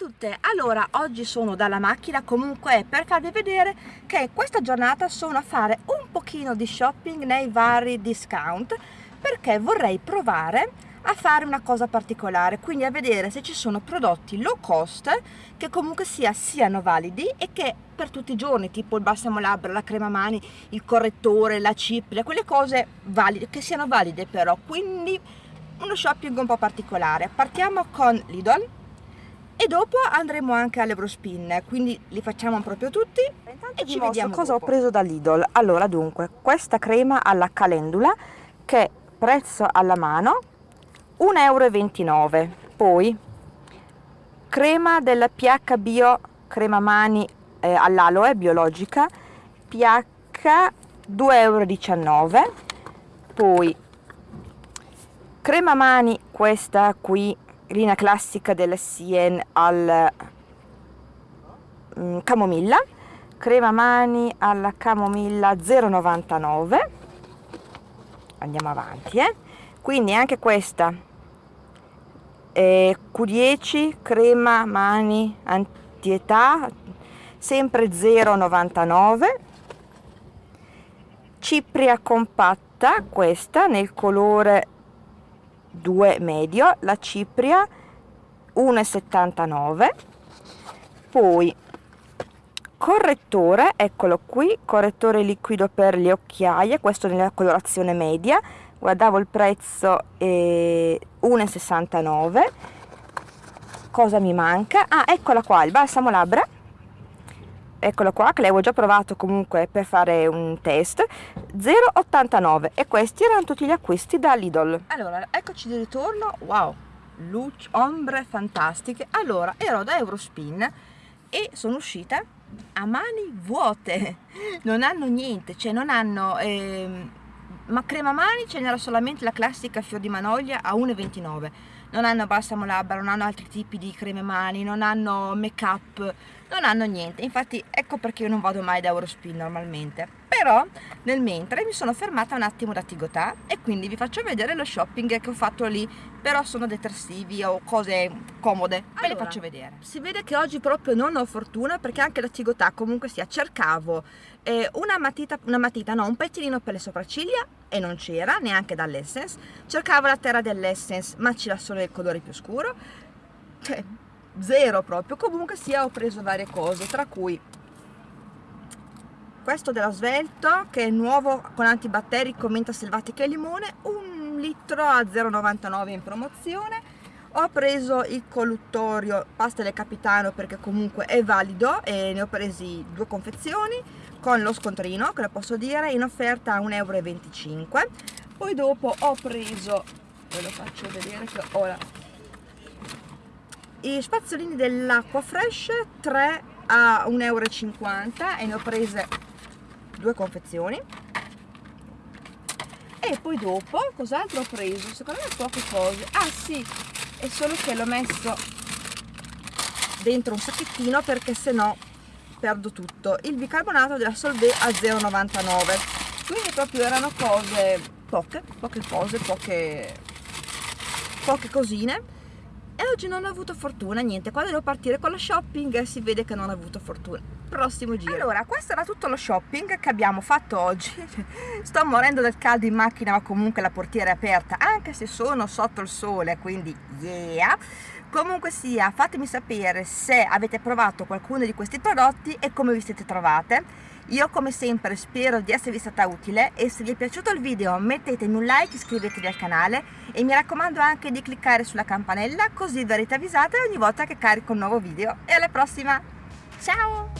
tutte, allora oggi sono dalla macchina comunque per farvi vedere che questa giornata sono a fare un pochino di shopping nei vari discount perché vorrei provare a fare una cosa particolare quindi a vedere se ci sono prodotti low cost che comunque sia, siano validi e che per tutti i giorni tipo il balsamo labbra, la crema mani, il correttore, la cipria, quelle cose valide, che siano valide però. Quindi uno shopping un po' particolare. Partiamo con Lidl e dopo andremo anche all'Eurospin quindi li facciamo proprio tutti. E ci vediamo cosa dopo. ho preso da Lidl allora dunque questa crema alla calendula che prezzo alla mano? 1,29 euro poi crema della pH bio crema mani eh, all'aloe biologica pH 2,19 euro poi crema mani questa qui linea classica della Sien al mm, camomilla. Crema mani alla camomilla 0,99 andiamo avanti eh. Quindi anche questa. Eh, Q10 crema mani antietà sempre 0,99 cipria compatta questa nel colore 2 medio la cipria 1,79 poi correttore eccolo qui correttore liquido per le occhiaie questo nella colorazione media guardavo il prezzo eh, 1,69 cosa mi manca? ah eccola qua il balsamo labbra eccolo qua che l'avevo già provato comunque per fare un test. 0,89 e questi erano tutti gli acquisti da Lidl. Allora eccoci di ritorno. Wow luce ombre fantastiche. Allora ero da Eurospin e sono uscita a mani vuote. Non hanno niente cioè non hanno eh, ma crema mani ce n'era solamente la classica fior di manoglia a 1,29 non hanno balsamo labbra, non hanno altri tipi di creme mani, non hanno make up, non hanno niente, infatti ecco perché io non vado mai da Eurospin normalmente, però nel mentre mi sono fermata un attimo da Tigotà e quindi vi faccio vedere lo shopping che ho fatto lì, però sono detersivi o cose comode, ve le faccio vedere. Si vede che oggi proprio non ho fortuna perché anche da Tigotà comunque sia cercavo eh, una matita, una matita, no, un pettinino per le sopracciglia e non c'era neanche dall'Essence, cercavo la terra dell'Essence ma c'era solo il colore più scuro, cioè zero proprio. Comunque sia ho preso varie cose tra cui questo della Svelto che è nuovo con antibatterico menta selvatica e limone un litro a 0,99 in promozione. Ho preso il colluttorio pasta del capitano perché comunque è valido e ne ho presi due confezioni con lo scontrino che lo posso dire in offerta a 1,25 euro poi dopo ho preso ve lo faccio vedere che ora i spazzolini dell'acqua fresh 3 a 1,50 euro e ne ho prese due confezioni. E poi dopo cos'altro ho preso? secondo me poche cose. Ah sì è solo che l'ho messo dentro un sacchettino perché se no perdo tutto. Il bicarbonato della Solvay a 0,99 quindi proprio erano cose poche poche cose poche poche cosine. E oggi non ho avuto fortuna, niente, quando devo partire con lo shopping si vede che non ho avuto fortuna. Prossimo giro. Allora, questo era tutto lo shopping che abbiamo fatto oggi. Sto morendo del caldo in macchina, ma comunque la portiera è aperta, anche se sono sotto il sole, quindi yeah! Comunque sia, fatemi sapere se avete provato qualcuno di questi prodotti e come vi siete trovate io come sempre spero di esservi stata utile e se vi è piaciuto il video mettetemi un like, iscrivetevi al canale e mi raccomando anche di cliccare sulla campanella così verrete avvisate ogni volta che carico un nuovo video e alla prossima, ciao!